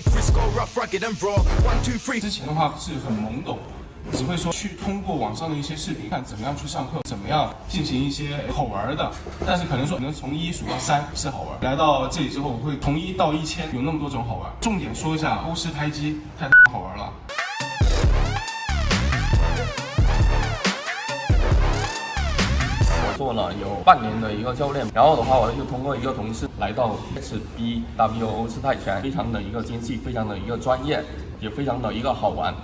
three score rock，one two three 之前的话是很懵懂，只会说去通过网上的一些视频看怎么样去上课，怎么样进行一些好玩的。但是可能说可能从一数到三是好玩，来到这里之后我会从一到一千有那么多种好玩。重点说一下欧式拍机，太好玩了。做了有半年的一个教练，然后的话，我就通过一个同事来到 XBWO 式泰拳，非常的一个精细，非常的一个专业，也非常的一个好玩。